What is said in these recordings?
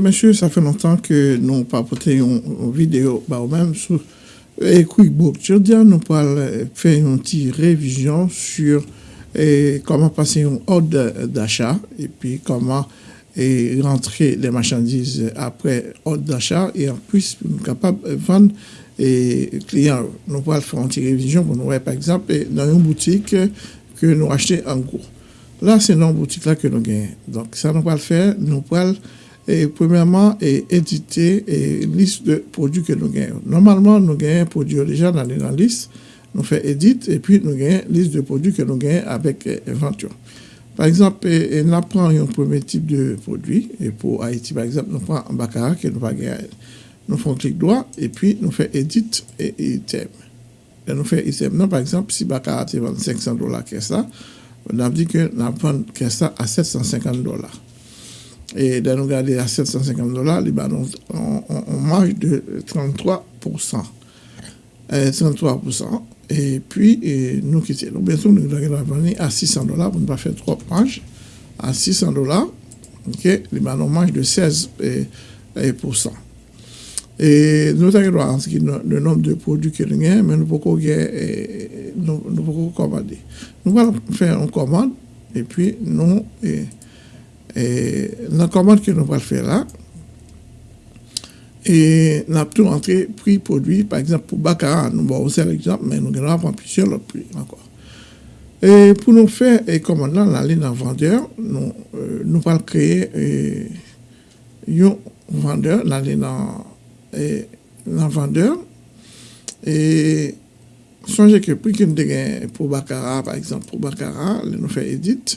Messieurs, ça fait longtemps que nous porté une, vidéo bah, même sur QuickBook. Dire, nous allons faire une petite révision sur comment passer une ordre d'achat et puis comment rentrer les marchandises après ordre d'achat et en plus, nous sommes capables de vendre et clients. Nous allons faire une petite révision pour nous voir, par exemple, dans une boutique que nous achetons en gros. Là, c'est dans une boutique là que nous gagnons. Donc, ça, nous allons faire. Nous allons et premièrement, et éditer une liste de produits que nous gagnons. Normalement, nous gagnons un produit déjà dans la liste, nous faisons édit et puis nous gagnons liste de produits que nous gagnons avec invention. Par exemple, nous prenons un premier type de produit. Et pour Haïti, par exemple, nous prenons un baccarat que nous va. Nous faisons clic droit et puis nous faisons édit et item. Et nous faisons item. Non, par exemple, si baccarat est 500 dollars, qu'est-ce ça? On a dit que nous prenons ça à 750 dollars et de nous garder à 750 dollars, on, marge de 33%. 33%. Et puis, nous quittons. Donc, bientôt, nous venir à 600 dollars pour ne pas faire trop marge. À 600 dollars, ok, on marge de 16%. Et nous avons le nombre de produits que nous avons, mais nous pouvons. Nous nous. Nous nous nous nous nous en nous, euh, en on nous E, nan komand ki nou pral fè la, e nan tou antre pri prodwi, par exemple, pou bakara, nou ba ou sel exemple, men nou genan apan pisyon lop pri anko. E pou nou fè, e komand lan, nan li nan vendeur, nou, euh, nou pral kreye e, yon vendeur, nan li nan, e, nan vendeur, e sonje ke pri ki nou de gen pou bakara, par exemple, pou bakara, li nou fè edit,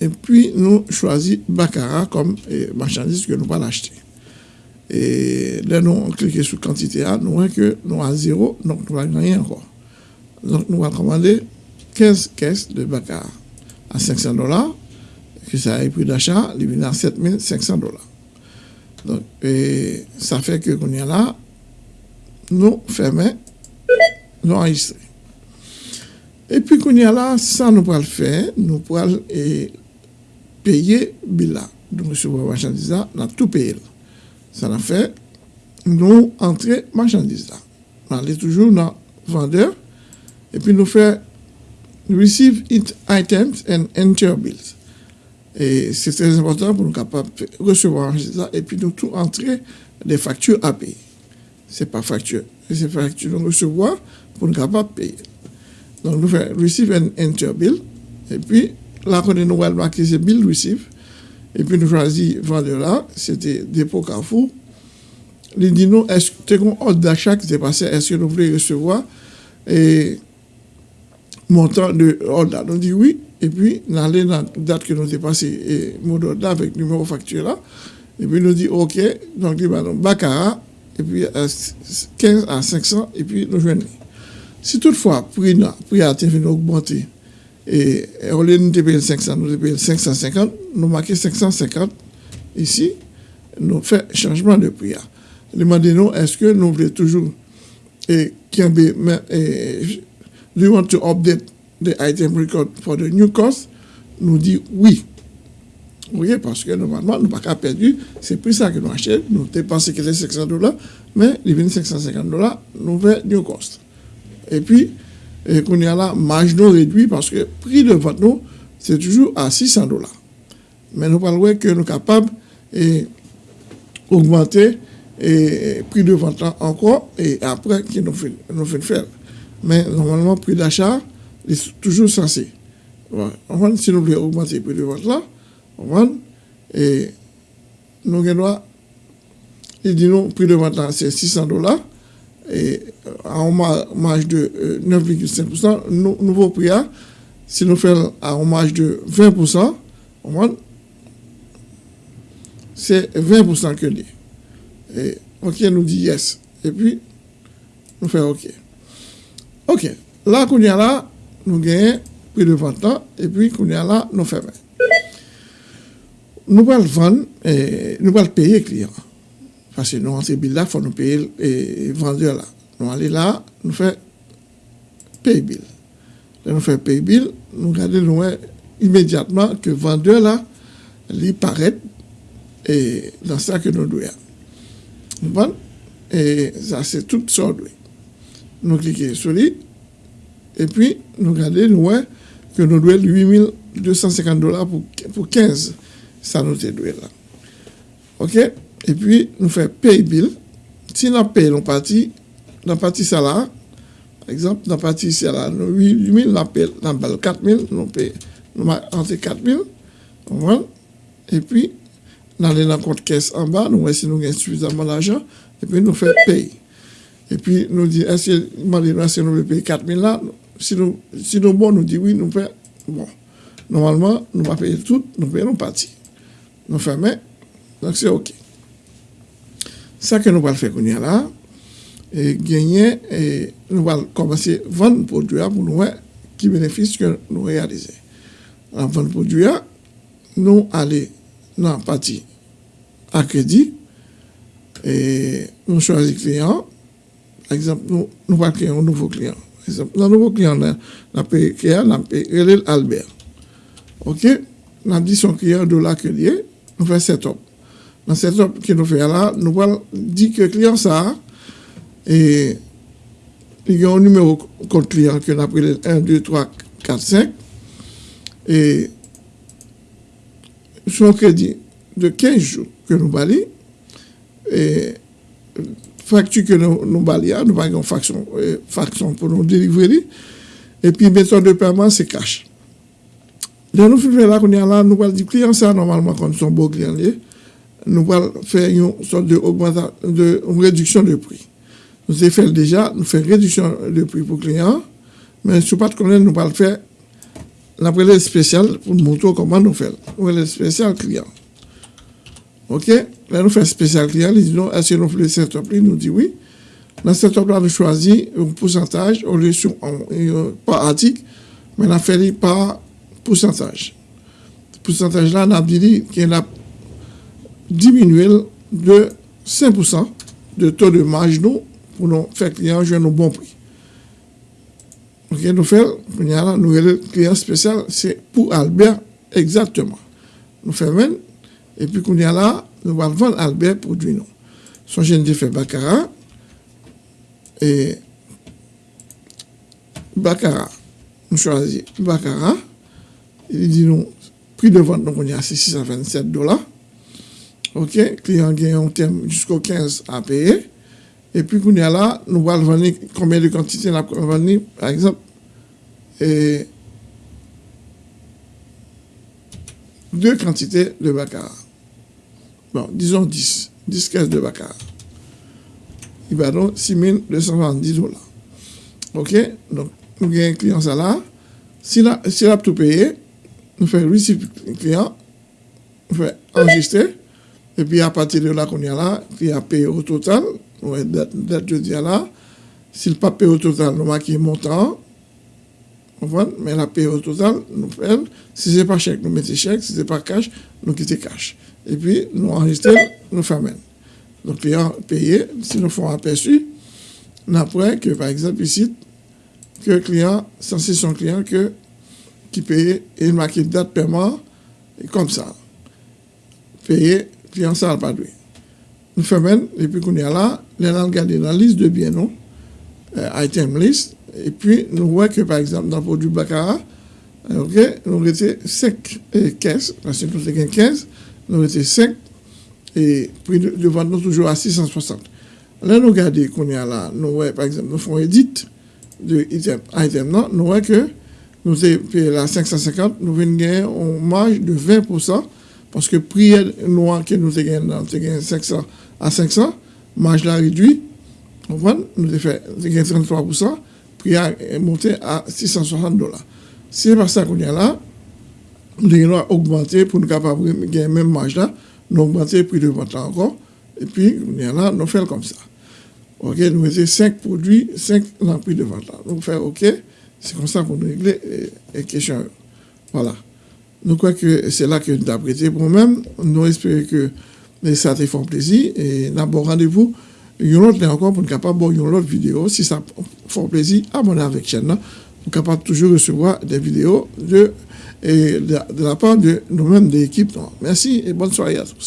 et puis nous choisissons Baccarat comme euh, marchandise que nous allons acheter. Et là, nous, on clique sur quantité A, nous voyons que nous avons zéro, donc nous n'avons rien encore. Donc, nous allons commander 15 caisses de Baccarat à 500 dollars, que ça a un prix d'achat, il vient à 7500 dollars. Donc, et ça fait que qu'on a là, nous fermons, nous enregistrons. Et puis qu'on a là, ça nous pourrons le faire, nous pourrons payer Bila. Donc, recevoir marchandise là, nous tout payé. Ça a fait, nous entrer marchandises là. On allait toujours dans vendeur et puis nous faire receive it items and enter bills. Et c'est très important pour nous capables de recevoir ça et puis nous tout entrer des factures à payer. C'est pas facture, c'est facture nous recevoir pour nous capables de payer. Donc nous faisons receive and enter bill et puis là quand nous allons marquer c'est bill receive et puis nous choisissons vendeur là, c'était dépôt Carrefour. Il dit nous, est-ce que tu as ordre d'achat qui s'est passé, est-ce que nous voulons recevoir? Et montant de ordre Nous dit oui, et puis nous allons dans la date que nous avons passé et mot d'ordre avec numéro facture là. Et puis nous dit OK, donc il va Baccarat, et puis 15 à 500, et puis nous joignons. Si toutefois, prix, a été augmenter, et au lieu de payer 500, nous payons 550, nous marquons 550 ici, nous faisons changement de prix. Demandez-nous, est-ce que nous voulons toujours, et, et, do want to update the item record for the new cost? Nous dit oui. Oui, parce que normalement, nous n'avons pas perdu, c'est plus ça que nous achetons, nous dépensons que 500 dollars, mais les 550 dollars, nous faisons new cost. Et puis, et qu'on y a là, marge non réduit parce que le prix de vente, nous, c'est toujours à 600 dollars. Mais nous parlons que nous sommes capables d'augmenter le prix de vente encore et après, qui nous fait, nous faire. Mais normalement, le prix d'achat est toujours censé. si nous voulons augmenter le prix de vente là, et nous avons dit non, le prix de vente c'est 600 dollars a an marj de 9,5%, nouvo pri a, si nou fel a an marj de 20%, anman, se 20% ke li. Ok, nou di yes. E pi, nou fel ok. Ok, la koun ya la, nou genye pri de 20 an, e pi koun ya la, nou fe 20. Nou pal van, nou pal peye kliyan. Pase nou anse bil la, fò nou peye e vendeur la. Nou ale la, nou fè peye bil. Le nou fè peye bil, nou gade nou wè imediatman ke vendeur la li paret e dan sa ke nou dwe a. Nou ban, e sa se tout sa dwe. Nou klike sou li, e pi nou gade nou wè ke nou dwe 8250 dola pou 15 sa nou te dwe la. Ok? E pi nou fè pay bill. Si nan pay nou pati, nan pati sa la, par exemple, nan pati sa la, nou 8.000 nan pay, nan bal 4.000, nou pay, nou ma ante 4.000, anvan, e pi nan le nan kont kes an ba, nou wè si nou gen suffisamman l'ajan, e pi nou fè pay. E pi nou di, eske, man li nou eske nou be pay 4.000 la, si nou, si nou bon nou di oui, nou fè, bon. Normalman, nou pa paye tout, nou paye nou pati. Nou fè men, donc c'est ok. Sa ke nou wale fe konye la, e genye, e nou wale komanse van podya pou nou wè ki benefis ke nou realize. An van podya, nou ale nan pati akredi, e nou chwazi kliyan, eksemp nou wale kliyan, nou nouvo kliyan. Eksemp nan nouvo kliyan nan pe kliyan, nan pe relel Albert. Ok, nan di son kliyan do la ke liye, nou fè set up. nan set up ki nou fè ala, nou wal di ke kliyan sa, e li gen yon numero kont kliyan ki nou aprele 1, 2, 3, 4, 5, e son kredi de 15 jou ke nou bali, e faktu ke nou, nou bali a, nou bali yon faksyon, faksyon pou nou delivre li, e pi beton de perman se kache. Le nou fè la konye ala, nou wal di kliyan sa, normalman kon son bo kliyan liye, nous allons faire une sorte de, de réduction de prix. Nous avons déjà, nous faisons réduction de prix pour clients, mais sais pas comment nous allons faire la relève spéciale pour nous montrer comment nous faisons. Relève spéciale client. OK? Là, nous faisons spécial client. Ils disent est-ce que nous faisons cette setup Nous dit oui. Dans cette setup-là, nous choisissons un pourcentage au lieu sur, par article, mais a fait par pourcentage. Ce pourcentage-là, on a dit qu'il a diminué de 5% de taux de marge nous pour nous faire client jouer nos bons prix. Ok, nous faisons, nous le client spécial, c'est pour Albert exactement. Nous faisons et puis qu'on y là, nous allons vendre Albert produit nous. Son jeune fait Baccarat, et Baccarat, nous choisissons Baccarat, il dit nous, prix de vente, nous, on y a 627 dollars. OK, client gagne un terme jusqu'au 15 à payer. Et puis, qu'on y a là, nous allons vendre combien de quantités nous allons vendre, par exemple, deux quantités de baccarat. Bon, disons 10, 10 caisses de baccarat. Il va donc 6 270 dollars. OK? Donc, nous avons un client ça là. S'il a, a tout payé, nous faisons le client, nous faisons enregistrer. Et puis à partir de là qu'on y a là, qui a payé au total, ouais, date, jeudi là, s'il pas payé au total, nous marquons montant, mais la paye au total, nous faisons. Si ce n'est pas chèque, nous mettons chèque. Si ce n'est pas cash, nous quittons cash. Et puis, nous enregistrons, nous faisons. Donc, client payé, si nous faisons aperçu, nous apprenons que, par exemple, ici, que le client, c'est son client que, qui paye et il marque date de paiement, comme ça. Payé, client, ça n'a pas doué. Nous faisons, et puis qu'on est là, nous allons regarder dans la liste de biens, non, euh, item list, et puis, nous voyons que, par exemple, dans le produit Baccarat, ok, nous avons 5 caisses, parce que nous avons 15, nous avons 5, et puis nous vendons toujours à 660. Là, nous regardons qu'on y a là, nous voyons, par exemple, nous faisons édit de item, non, nous voyons que nous avons payé la 550, nous venons gagner en marge de 20%, parce que prix noir que nous avons gagné 500 à 500, marge là réduit, nous avons fait 33%, prix a monté à 660 dollars. Si c'est pas ça qu'on a là, nous devons augmenter pour nous capables de gagner même marge là, nous augmenter le prix de vente encore, et puis y a là, nous faisons comme ça. OK, nous mettons 5 produits, 5 prix de vente. Nous faisons OK, c'est comme ça pour nous régler les questions. Voilà. Nous croyons que c'est là que nous avons prêté pour nous-mêmes. Nous espérons que ça te fait plaisir. Et nous avons rendez-vous. une autre encore pour nous capable une autre vidéo. Si ça fait plaisir, abonnez avec la chaîne. Pour capable toujours recevoir des vidéos de, de, de la part de nous-mêmes, de l'équipe. Merci et bonne soirée à tous.